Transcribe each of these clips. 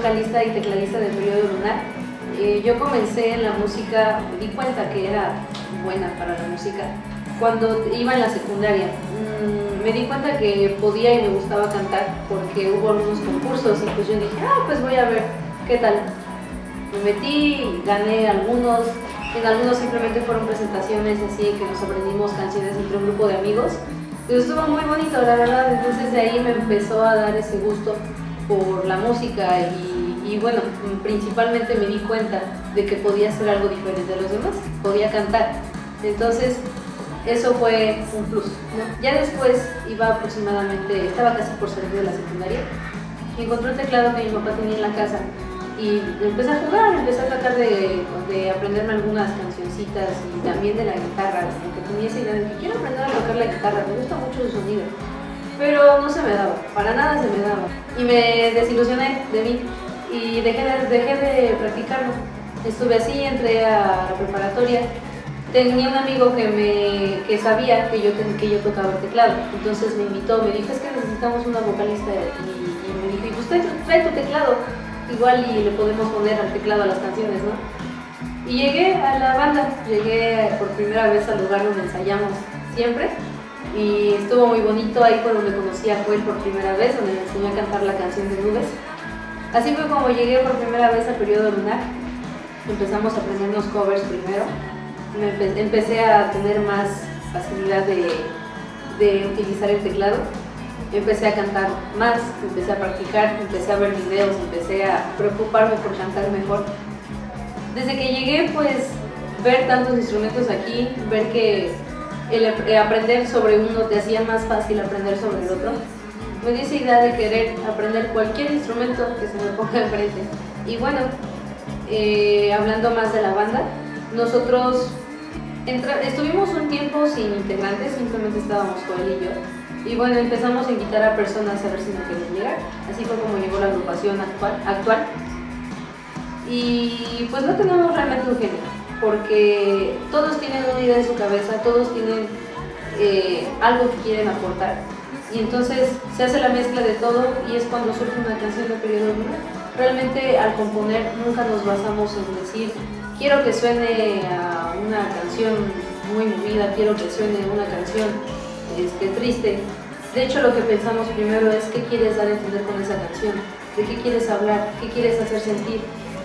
vocalista y tecladista del periodo lunar. Eh, yo comencé en la música, di cuenta que era buena para la música cuando iba en la secundaria. Mm, me di cuenta que podía y me gustaba cantar porque hubo algunos concursos y pues yo dije, ah, pues voy a ver qué tal. Me metí, gané algunos, en algunos simplemente fueron presentaciones así que nos aprendimos canciones entre un grupo de amigos. Pero estuvo muy bonito, la verdad, entonces de ahí me empezó a dar ese gusto por la música y, bueno, principalmente me di cuenta de que podía hacer algo diferente a los demás, podía cantar. Entonces eso fue un plus. Ya después iba aproximadamente, estaba casi por salir de la secundaria y encontré un teclado que mi papá tenía en la casa y empecé a jugar, empecé a tratar de, de aprenderme algunas cancioncitas y también de la guitarra, como tenía esa idea de que quiero aprender a tocar la guitarra, me gusta mucho su sonido, pero no se me daba, para nada se me daba. Y me desilusioné de mí y dejé de, dejé de practicarlo. Estuve así, entré a la preparatoria. Tenía un amigo que me que sabía que yo, que yo tocaba el teclado, entonces me invitó, me dijo, es que necesitamos una vocalista y, me dijo, y pues trae, tu teclado, igual y le podemos poner al teclado a las canciones, ¿no? Y llegué a la banda, llegué por primera vez al lugar donde ensayamos siempre y estuvo muy bonito, ahí fue donde conocí a Joel por primera vez, donde me enseñó a cantar la canción de Nubes. Así fue como llegué por primera vez al periodo lunar, empezamos a aprendernos covers primero, empecé a tener más facilidad de, de utilizar el teclado empecé a cantar más, empecé a practicar, empecé a ver videos, empecé a preocuparme por cantar mejor. Desde que llegué, pues, ver tantos instrumentos aquí, ver que el eh, aprender sobre uno te hacía más fácil aprender sobre el otro, me dio esa idea de querer aprender cualquier instrumento que se me ponga enfrente. Y bueno, eh, hablando más de la banda, nosotros estuvimos un tiempo sin integrantes, simplemente estábamos Joel y yo. Y bueno, empezamos a invitar a personas a ver si nos querían llegar. Así fue como llegó la agrupación actual. actual. Y pues no tenemos realmente un género, porque todos tienen una idea en su cabeza, todos tienen eh, algo que quieren aportar. Y entonces se hace la mezcla de todo y es cuando surge una canción de periodo Realmente al componer nunca nos basamos en decir quiero que suene a una canción muy movida, quiero que suene una canción este, triste. De hecho, lo que pensamos primero es qué quieres dar a entender con esa canción, de qué quieres hablar, qué quieres hacer sentir.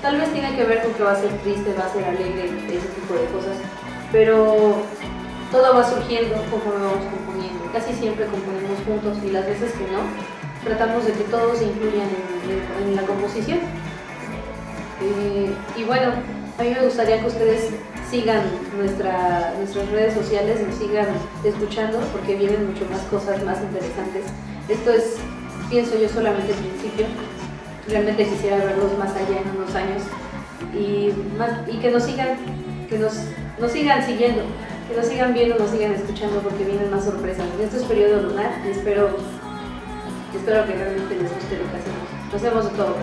Tal vez tiene que ver con que va a ser triste, va a ser alegre, ese tipo de cosas, pero todo va surgiendo conforme vamos componiendo. Casi siempre componemos juntos y las veces que no, tratamos de que todos se incluyan en, la composición. Eh, y bueno, a mí me gustaría que ustedes sigan nuestra, nuestras redes sociales, nos sigan escuchando porque vienen mucho más cosas más interesantes. Esto es, pienso yo, solamente el principio. Realmente quisiera verlos más allá en unos años y, y que nos sigan, que nos, nos sigan siguiendo, que nos sigan viendo, nos sigan escuchando porque vienen más sorpresas. Esto es periodo lunar y espero, espero que realmente les guste lo que hacemos. Nos vemos de todo.